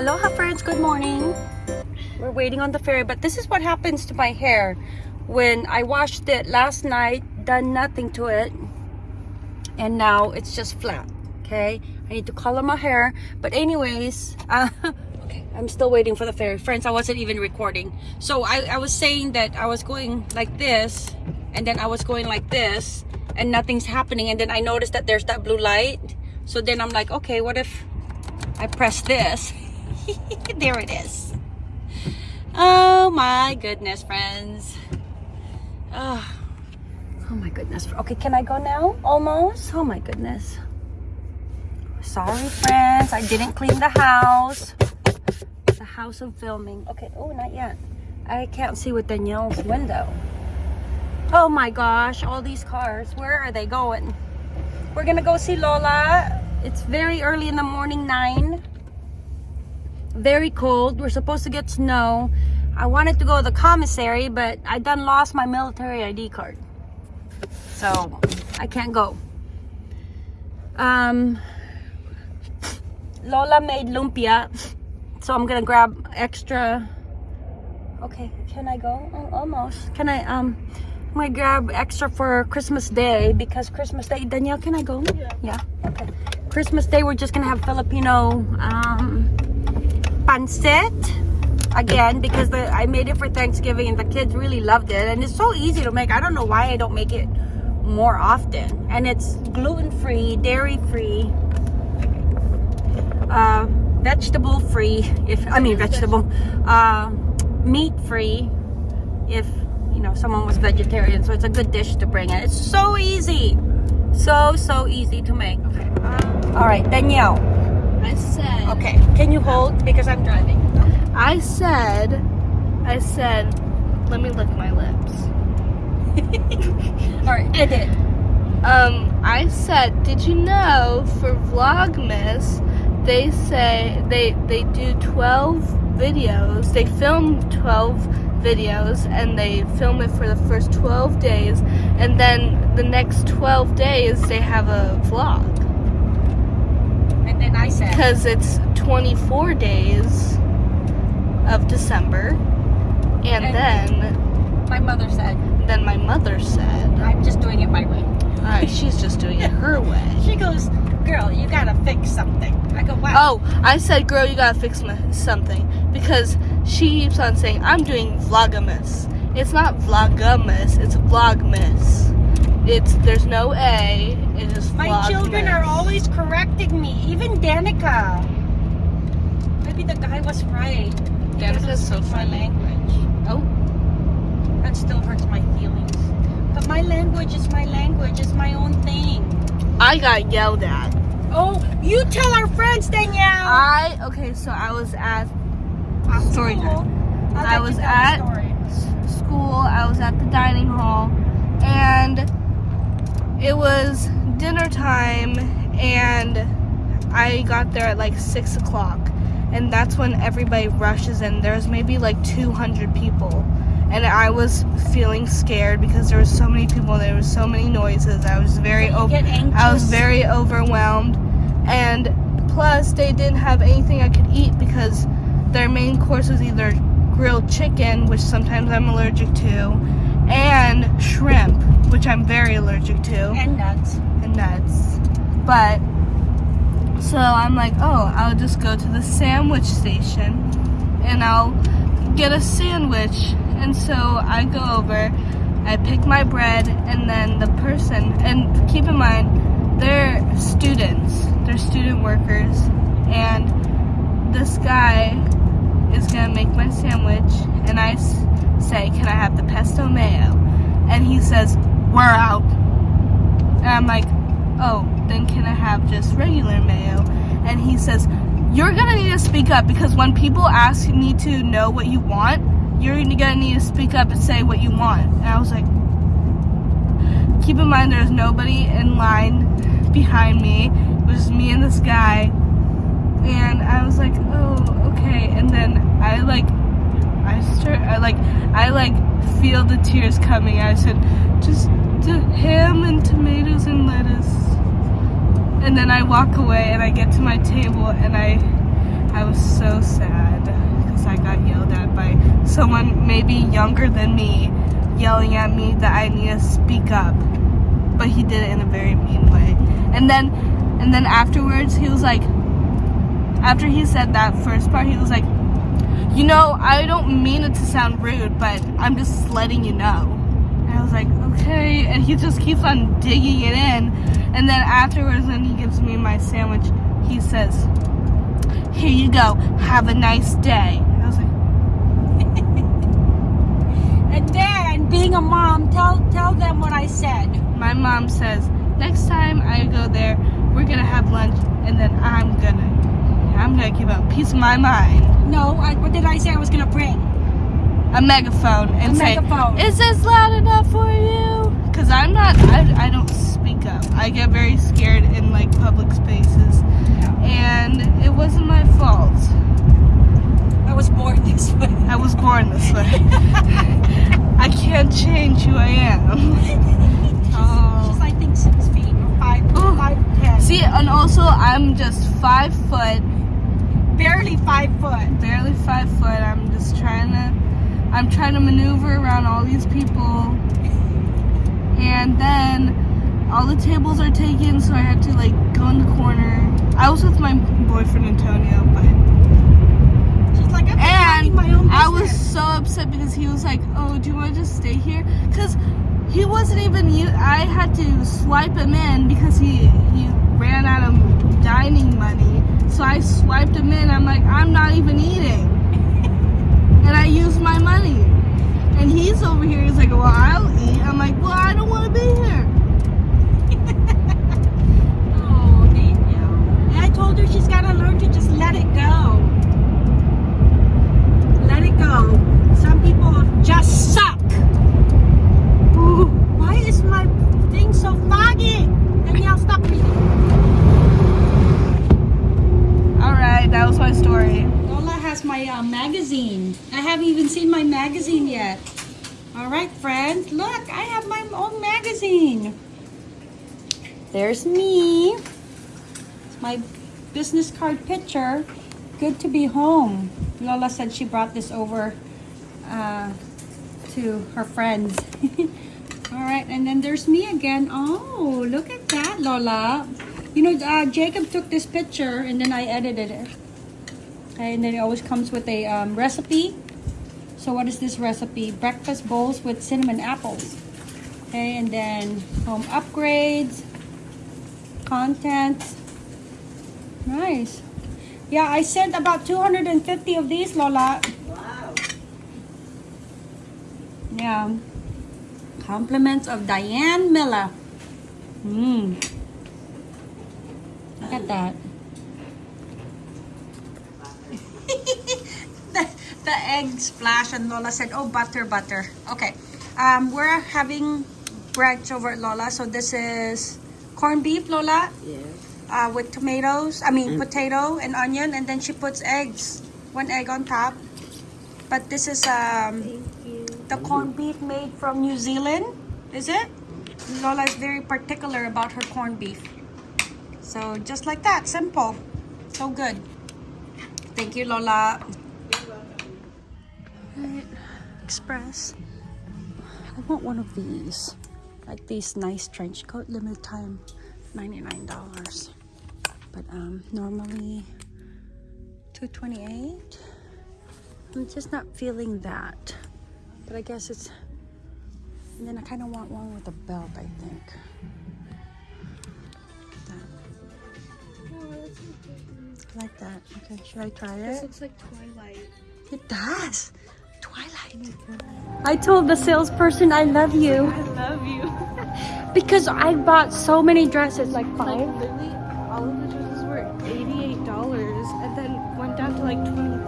Aloha friends, good morning. We're waiting on the ferry, but this is what happens to my hair. When I washed it last night, done nothing to it, and now it's just flat, okay? I need to color my hair, but anyways, uh, okay, I'm still waiting for the ferry. Friends, I wasn't even recording. So I, I was saying that I was going like this, and then I was going like this, and nothing's happening, and then I noticed that there's that blue light. So then I'm like, okay, what if I press this? there it is. Oh my goodness, friends. Oh, oh my goodness. Okay, can I go now? Almost? Oh my goodness. Sorry, friends. I didn't clean the house. The house of filming. Okay, oh, not yet. I can't see with Danielle's window. Oh my gosh, all these cars. Where are they going? We're gonna go see Lola. It's very early in the morning, 9 very cold. We're supposed to get snow. I wanted to go to the commissary, but I done lost my military ID card. So I can't go. Um, Lola made lumpia. So I'm gonna grab extra. Okay, can I go? Oh, almost. Can I, um, I'm gonna grab extra for Christmas Day because Christmas Day, Danielle, can I go? Yeah. Yeah, okay. Christmas Day, we're just gonna have Filipino, um, pancit again because the, I made it for Thanksgiving and the kids really loved it. And it's so easy to make. I don't know why I don't make it more often. And it's gluten-free dairy-free uh, vegetable-free if I mean vegetable uh, meat-free if you know someone was vegetarian. So it's a good dish to bring in. It's so easy. So so easy to make. All right Danielle I said. Okay. Can you hold because I'm driving? I said. I said. Let me lick my lips. All right. Edit. Um. I said. Did you know for Vlogmas, they say they they do 12 videos. They film 12 videos and they film it for the first 12 days, and then the next 12 days they have a vlog. And then I said. Because it's 24 days of December. And, And- then, My mother said. then my mother said, I'm just doing it my way. Alright, she's just doing it her way. She goes, girl, you gotta fix something. I go, wow. Oh, I said, girl, you gotta fix my, something. Because she keeps on saying, I'm doing Vlogmas. It's not Vlogmas, it's Vlogmas. It's, there's no A, it is My Vlogmas. children are always correcting me. Even Danica. Maybe the guy was right. He Danica's doesn't so speak my funny. language. Oh, That still hurts my feelings. But my language is my language. It's my own thing. I got yelled at. Oh, you tell our friends, Danielle. I, okay, so I was at story Cool. time. I'll I was you tell the at- story. school, I was at the dining hall, and it was dinner time, and I got there at like 6 o'clock, and that's when everybody rushes in. There's maybe like 200 people, and I was feeling scared because there were so many people, there was so many noises. I was very over. I was very overwhelmed, and plus they didn't have anything I could eat because their main course was either grilled chicken, which sometimes I'm allergic to, and shrimp, which I'm very allergic to, and nuts. Nuts. But so I'm like, oh, I'll just go to the sandwich station, and I'll get a sandwich. And so I go over, I pick my bread, and then the person, and keep in mind, they're students, they're student workers, and this guy is gonna make my sandwich, and I say, can I have the pesto mayo? And he says, we're out. And I'm like, oh, then can I have just regular mayo? And he says, you're gonna need to speak up because when people ask me to know what you want, you're gonna need to speak up and say what you want. And I was like, keep in mind there's nobody in line behind me. It was just me and this guy. And I was like, oh, okay. And then I like, I start, I like, I like feel the tears coming. I said, just to ham and tomatoes and lettuce. And then I walk away and I get to my table and I I was so sad because I got yelled at by someone maybe younger than me, yelling at me that I need to speak up. But he did it in a very mean way. And then, and then afterwards, he was like, after he said that first part, he was like, you know, I don't mean it to sound rude, but I'm just letting you know. I was like, okay. And he just keeps on digging it in. And then afterwards, when he gives me my sandwich, he says, here you go, have a nice day. And I was like, And then, being a mom, tell tell them what I said. my mom says, next time I go there, we're gonna have lunch, and then I'm gonna, I'm gonna give a piece of my mind, No, I, what did I say I was gonna bring? A megaphone, and A say, megaphone. is this loud enough for you? Cause I'm not, I, I don't speak up. I get very scared in like public spaces, and it wasn't my fault. I was born this way. I was born this way. I can't change who I am. Oh. She's I think six feet or five, Oh. five ten. See, and also I'm just five foot, barely five foot. barely five foot. I'm just trying to, I'm trying to maneuver around all these people, and then all the tables are taken, so I had to like go in the corner. I was with my boyfriend Antonio, but She's like, I'm just minding and I was so upset because he was like, "Oh, do you want to just stay here?" Because he wasn't even. I had to swipe him in because he he ran out of dining money. So I swiped him in. I'm like, I'm not even eating, and I used my money. And he's over here. He's like, "Well, I'll eat." I'm like, "Well, I don't want to be here." Oh. And I told her she's got to learn to just let it go. Let it go. Some people just suck. Ooh, why is my thing so foggy? Danielle, stop reading. All right, that was my story. My uh, magazine. I haven't even seen my magazine yet. All right, friends, look, I have my own magazine. There's me. My business card picture. Good to be home. Lola said she brought this over uh, to her friends. All right, and then there's me again. Oh, look at that, Lola. You know, uh, Jacob took this picture and then I edited it. And then it always comes with a um, recipe. So what is this recipe? Breakfast bowls with cinnamon apples. Okay, and then home upgrades, content. Nice. Yeah, I sent about 250 of these, Lola. Wow. Yeah. Compliments of Diane Miller. Mmm. Look at that. the, the egg splash and Lola said, oh, butter, butter. Okay. Um, we're having brunch over at Lola. So this is corned beef, Lola, Yes. uh, with tomatoes. I mean, potato and onion. And then she puts eggs. One egg on top. But this is um, the corned beef made from New Zealand. Is it? Lola is very particular about her corned beef. So just like that, simple. So good. Thank you, Lola. Express. I want one of these. Like these nice trench coat, limited time, $99. But um, normally 228 I'm just not feeling that. But I guess it's and then I kind of want one with a belt, I think. I like that. Okay, should I try it? This it? looks like Twilight. It does. Twilight. I told the salesperson I love you I love you. because I bought so many dresses, like Like five. literally, all of the dresses were eighty-eight dollars, and then went down to like 20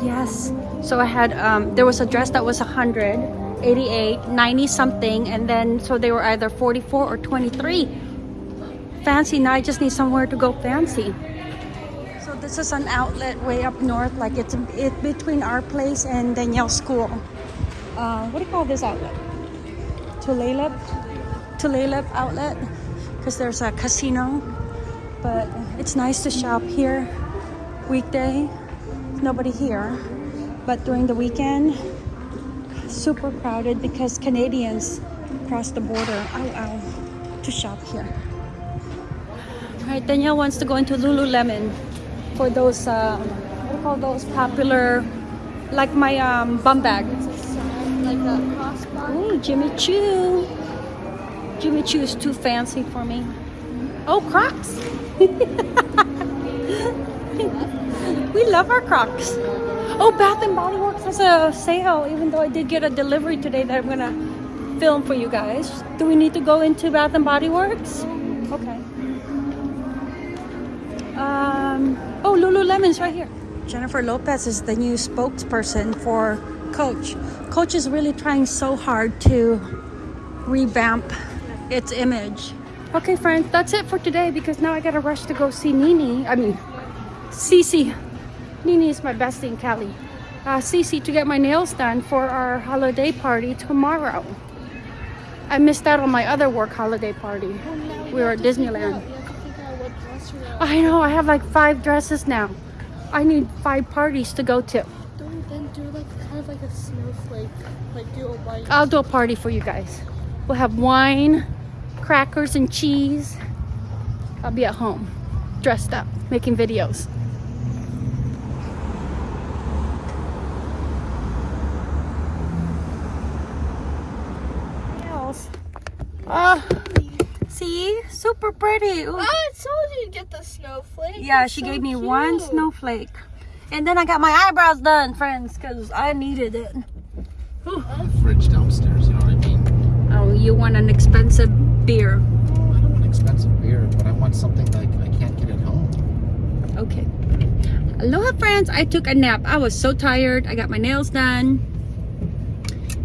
30 Yes. So I had um there was a dress that was 100, 88, 90 something and then so they were either 44 or 23. Fancy. Now I just need somewhere to go fancy. This is an outlet way up north like it's it between our place and Danielle's school. Uh, what do you call this outlet? Tulalip? Tulalip outlet because there's a casino. But it's nice to shop here. weekday, nobody here. But during the weekend, super crowded because Canadians cross the border ow, ow, to shop here. Alright, Danielle wants to go into Lululemon for those, uh, what do you call those popular, like my um, bum bag. Like a. Ooh, Jimmy Choo. Jimmy Choo is too fancy for me. Oh, Crocs. we love our Crocs. Oh, Bath and Body Works has a sale, even though I did get a delivery today that I'm gonna film for you guys. Do we need to go into Bath and Body Works? Okay. Um, oh, Lululemon's right here. Jennifer Lopez is the new spokesperson for Coach. Coach is really trying so hard to revamp its image. Okay, friends, that's it for today because now I gotta rush to go see Nini. I mean, Cece. Nini is my bestie in Cali. Uh, Cece to get my nails done for our holiday party tomorrow. I missed out on my other work holiday party. We were at Disneyland. You have to figure out what dress you're wearing. I know, I have like five dresses now. I need five parties to go to. Don't then do like kind of like a snowflake. Like do a white. I'll do a party for you guys. We'll have wine, crackers, and cheese. I'll be at home, dressed up, making videos. Nails. Ah, see? Super pretty. Ooh. Oh, I told you to get the snowflake. Yeah, It's she so gave me one snowflake. And then I got my eyebrows done, friends, because I needed it. the fridge downstairs, you know what I mean? Oh, you want an expensive beer. No, I don't want expensive beer, but I want something like I can't get at home. Okay. Aloha, friends. I took a nap. I was so tired. I got my nails done.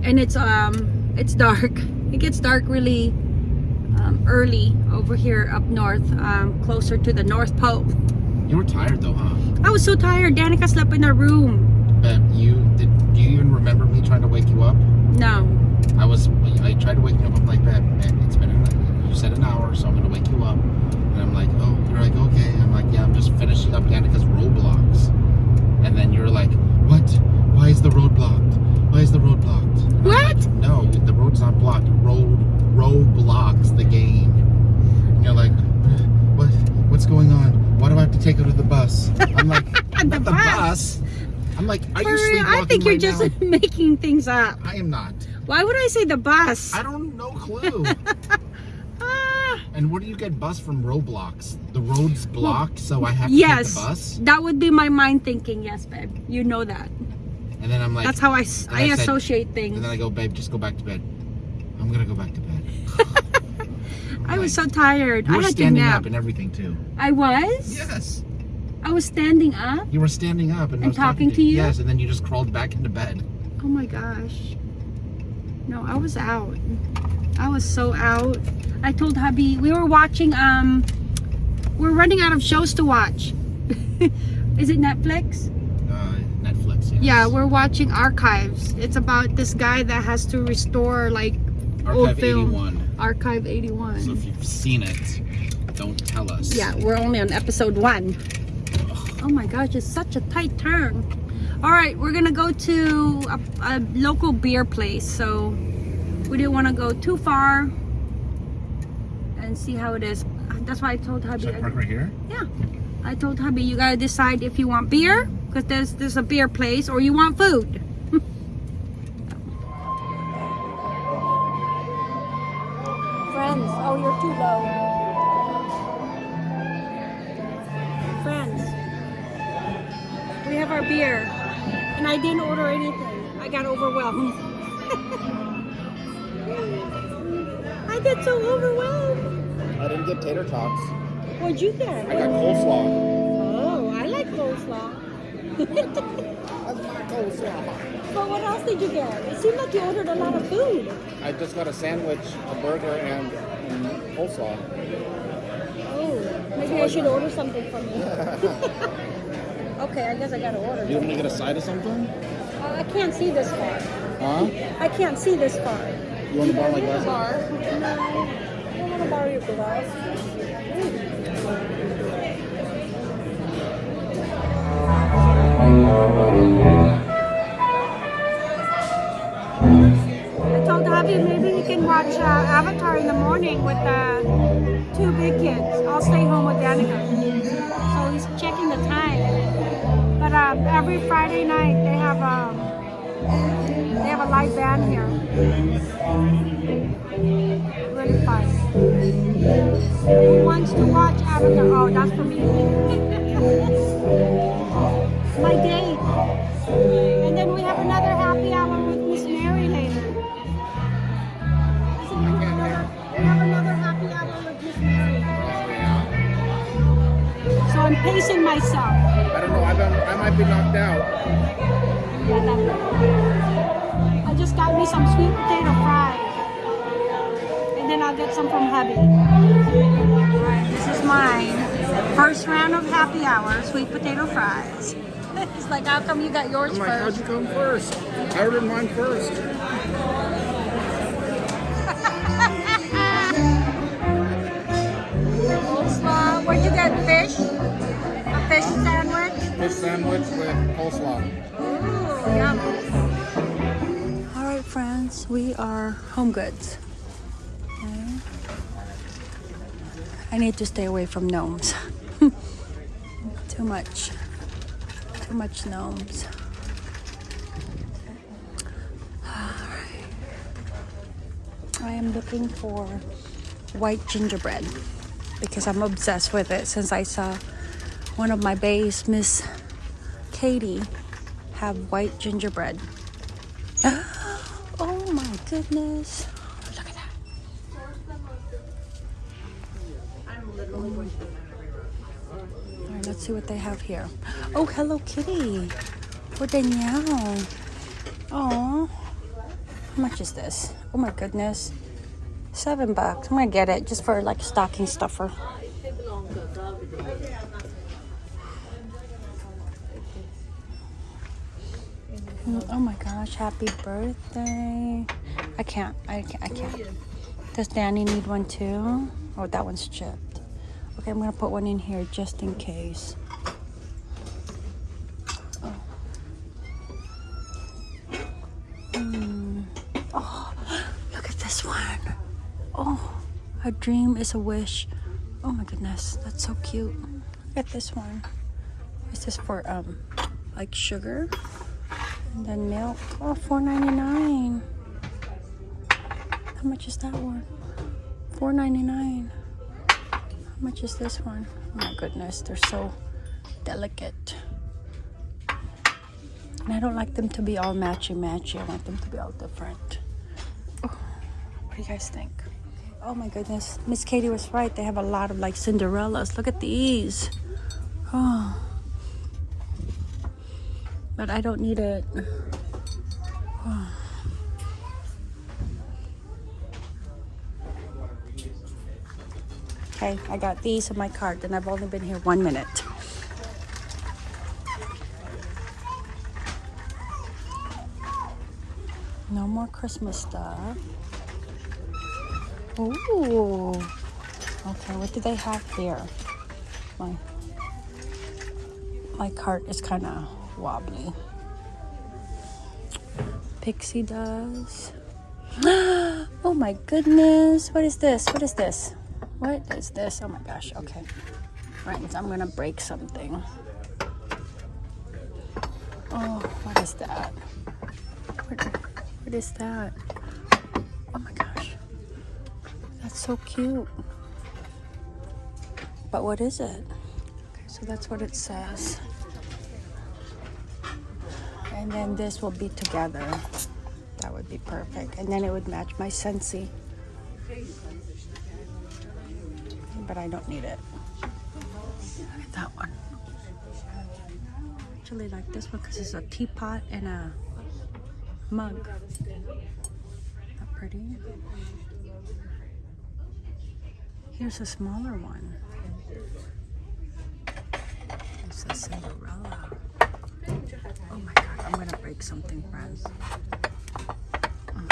And it's um it's dark. It gets dark really um, early over here up north, um, closer to the North Pole. You were tired though, huh? I was so tired. Danica slept in her room. But you did. Do you even remember me trying to wake you up? No. I was. I tried to wake you up. I'm like, man it's been. An, you said an hour, so I'm gonna wake you up. And I'm like, oh, you're like, okay. I'm like, yeah, I'm just finishing up Danica's Roblox. And then you're like, what? Why is the road blocked? Why is the road blocked? And What? like, no, the road's not blocked. Road Roblox the game. You're like, what? What's going on? Why do I have to take her to the bus? I'm like, The the bus? bus. I'm like, are For you sleepwalking I think you're right just now? making things up. I am not. Why would I say the bus? I don't no clue. Ah, and where do you get bus from Roblox? The road's blocked, so I have to yes. take the bus. That would be my mind thinking. Yes, babe. You know that. And then I'm like, That's how and I I said- things. and then I go, babe, just go back to bed. I'm gonna go back to bed. I was so tired. You I were had to standing nap. up and everything too. I was. Yes. I was standing up. You were standing up and, I And was talking to you? Yes, and then you just crawled back into bed. Oh my gosh. No, I was out. I was so out. I told hubby we were watching. Um, we're running out of shows to watch. Is it Netflix? Uh, Netflix. Yes. Yeah, we're watching Archives. It's about this guy that has to restore like old Archive film. 81. Archive 81. So if you've seen it, don't tell us. Yeah, we're only on episode one. Oh my gosh, it's such a tight turn. All right, we're gonna go to a, a local beer place. So we didn't want to go too far and see how it is. That's why I told hubby. Should I park right here? Yeah, I told hubby you gotta decide if you want beer because there's there's a beer place or you want food. Overwhelmed. I get so overwhelmed. I didn't get tater tots. What'd you get? I got coleslaw. Oh, I like coleslaw. That's my coleslaw. But what else did you get? It seemed like you ordered a lot of food. I just got a sandwich, a burger, and, and coleslaw. Oh, maybe I should order something from you. okay, I guess I gotta order. You want me to get a side of something? Uh, I can't see this far. Huh? I can't see this far. You want to borrow my glasses? Bar? No, I don't want to borrow your glass. I told hubby maybe we can watch uh, Avatar in the morning with the two big kids. I'll stay home with Danica. He's checking the time. But um, every Friday night they have um, they have a live band here. Really fun. Who wants to watch Avatar? Oh, that's for me. My date. And then we have another I'm pacing myself. I don't know. I, been, I might be knocked out. I just got me some sweet potato fries. And then I'll get some from hubby. Alright, this is mine. First round of happy hour, sweet potato fries. It's like, how come you got yours I'm like, how'd you come first? I ordered mine first. Fish sandwich with coleslaw. Ooh, yum. All right, friends, we are home goods. Okay. I need to stay away from gnomes. Too much. Too much gnomes. I am looking for white gingerbread because I'm obsessed with it since I saw one of my bays, Miss Katie, have white gingerbread. Oh my goodness. Look at that. All right, let's see what they have here. Oh, Hello Kitty. For Danielle. Oh. How much is this? Oh my goodness. Seven bucks. I'm gonna get it just for like stocking stuffer. Oh my gosh, happy birthday. I can't, I can't, I can't. Does Danny need one too? Oh, that one's chipped. Okay, I'm gonna put one in here just in case. Oh. Mm. Oh, look at this one. Oh, a dream is a wish. Oh my goodness, that's so cute. Look at this one. Is this for um like sugar? And then milk. Oh, $4.99. How much is that one? $4.99. How much is this one? Oh my goodness, they're so delicate. And I don't like them to be all matchy matchy. I want them to be all different. Oh, what do you guys think? Oh my goodness. Miss Katie was right. They have a lot of like Cinderellas. Look at these. Oh. But I don't need it. Okay, I got these in my cart and I've only been here one minute. No more Christmas stuff. Ooh. Okay, what do they have here? My my cart is kind of wobbly. Pixie does. oh my goodness. What is this? What is this? What is this? Oh my gosh. Okay. Friends, I'm gonna break something. Oh, what is that? What, what is that? Oh my gosh. That's so cute. But what is it? Okay, so that's what it says. And then this will be together. That would be perfect. And then it would match my Scentsy. But I don't need it. Look at that one. I actually like this one because it's a teapot and a mug. That pretty. Here's a smaller one. It's a Cinderella. Oh my god, I'm gonna break something, friends. Um,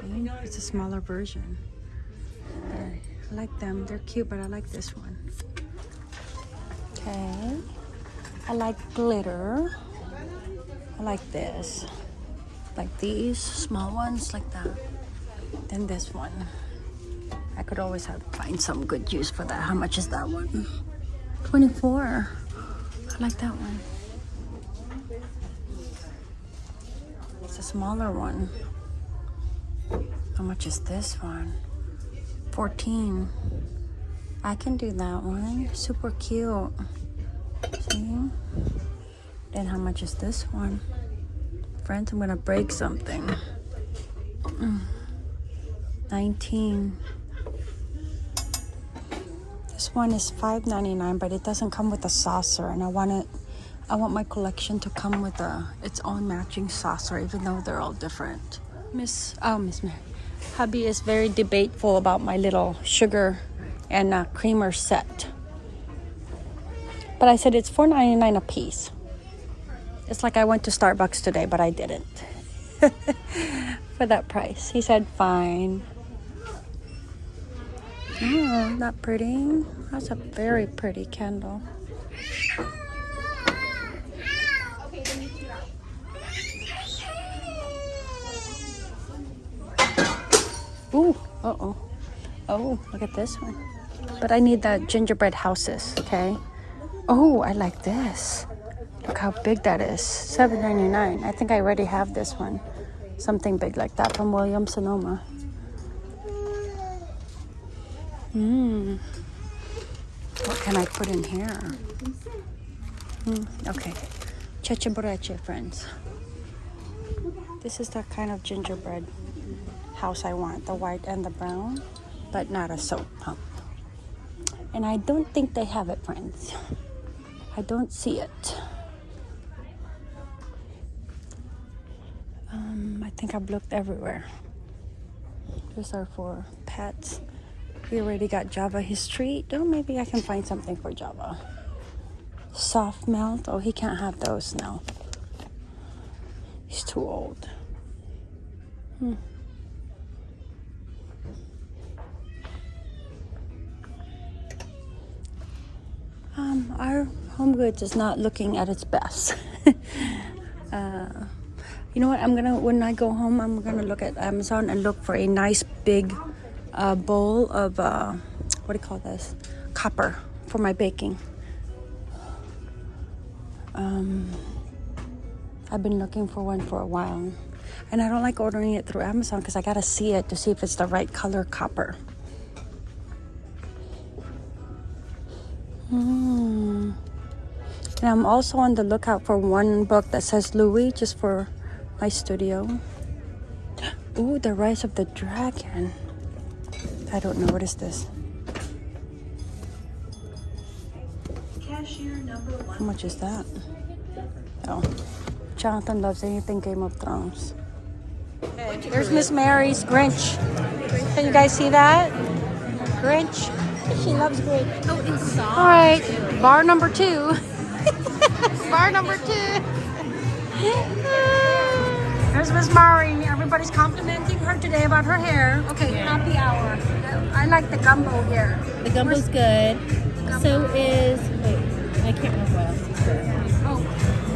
See? It's a smaller version. I I like them. They're cute, but I like this one. Okay. I like glitter. I like this. Like these small ones, like that. Then this one. I could always have find some good use for that. How much is that one? 24. I like that one. It's a smaller one. How much is this one? 14. I can do that one. Super cute. See? Then how much is this one? Friends, I'm gonna break something. Mm. 19. This one is $5.99, but it doesn't come with a saucer, and I want it. I want my collection to come with a its own matching saucer, even though they're all different. Miss, oh Miss Mary, hubby is very debateful about my little sugar and uh, creamer set. But I said it's $4.99 a piece. It's like I went to Starbucks today, but I didn't. For that price. He said, fine. Oh, that pretty. That's a very pretty candle. Ooh, uh-oh. Oh, look at this one. But I need the gingerbread houses, okay? Oh, I like this. Look how big that is. $7.99. I think I already have this one. Something big like that from Williams Sonoma. Mmm. What can I put in here? Hmm, okay. Cheche friends. This is that kind of gingerbread house I want. The white and the brown, but not a soap pump. And I don't think they have it, friends. I don't see it. Um, I think I've looked everywhere. These are for pets. We already got Java history. Oh, maybe I can find something for Java. Soft melt. Oh, he can't have those now. He's too old. Hmm. Our home goods is not looking at its best. uh, you know what? I'm gonna when I go home, I'm gonna look at Amazon and look for a nice big uh, bowl of uh, what do you call this? Copper for my baking. Um, I've been looking for one for a while, and I don't like ordering it through Amazon because I gotta see it to see if it's the right color copper. And I'm also on the lookout for one book that says Louis just for my studio. Ooh, The Rise of the Dragon. I don't know. What is this? Cashier number one. How much is that? Oh. Jonathan loves anything Game of Thrones. There's Miss Mary's Grinch. Can you guys see that? Grinch. She loves Grinch. Oh. All right, bar number two. bar number two. There's Miss Mari. Everybody's complimenting her today about her hair. Okay, happy hour. I like the gumbo here. The gumbo's good. So is wait, I can't remember what else is good. Oh,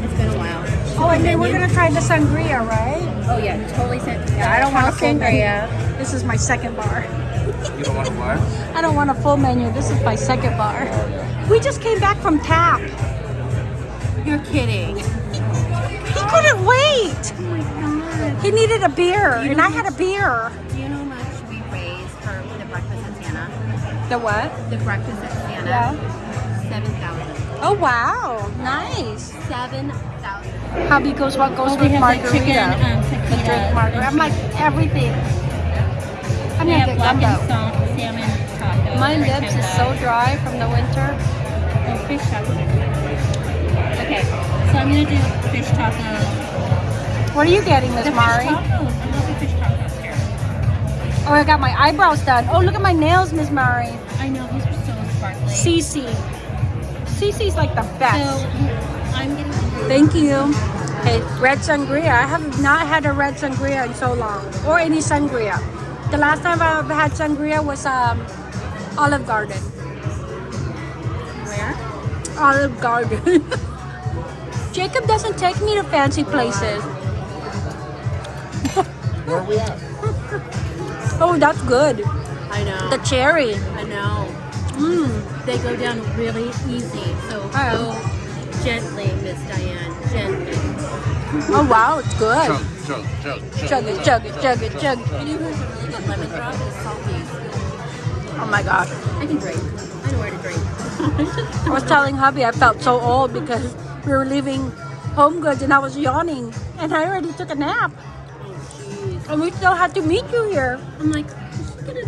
It's been a while. oh and then we're gonna try the sangria, right? Oh yeah, totally sent. Yeah, I don't want a full sangria. menu. This is my second bar. You don't want to what? I don't want a full menu. This is my second bar. We just came back from tap. You're kidding. He couldn't wait. Oh my god. He needed a beer, and I had a beer. Do you know how much we raised for the breakfast at Santa? The what? The breakfast at Santa. Yeah. Seven thousand. Oh wow, nice. Seven thousand. Hubby goes what goes Oh, with have like margarita. chicken, um, the drink margarita. I'm like everything. I'm gonna get gumbo. and salt salmon taco. My lips is so dry from the winter. Oh, fish taco. Okay, so I'm gonna do fish taco. What are you getting, Miss Mari? fish tacos. I love the fish tacos here. Oh, I got my eyebrows done. Oh, look at my nails, Miss Mari. I know these are so sparkly. Cece. Cece's like the so best. I'm getting. Thank you. Okay, red sangria. I have not had a red sangria in so long, or any sangria. The last time I've had sangria was um, Olive Garden. Where? Olive Garden. Jacob doesn't take me to fancy places. Where are we at? Oh, that's good. I know. The cherry. I know. Mmm. They go down really easy. So Oh. go gently, Miss Diane. Gently. Oh wow, it's good. Chug, chug, chug, chug. Chug it, chug it, chug it, chug it. And you guys a really good lemon drop is salty. Oh my gosh. I can drink. I know where to drink. I was telling hubby I felt so old because we were leaving Home Goods and I was yawning and I already took a nap. Oh. And we still had to meet you here. I'm like, she's gonna,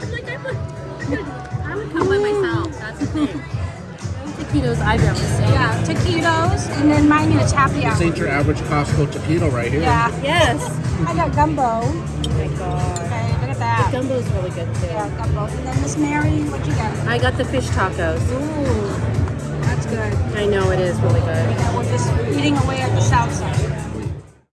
I'm like, I'm, a, I'm gonna, come by myself. That's the thing. Taquitos I've ever seen. Yeah, taquitos and then mine is happy This ain't your average Costco taquito right here. Yeah, Yes. I got gumbo. Oh my god. Okay, look at that. Gumbo's really good too. Yeah, gumbo. And then Miss Mary, what you got? I got the fish tacos. Ooh, that's good. I know it is really good. We're just eating away at the south side.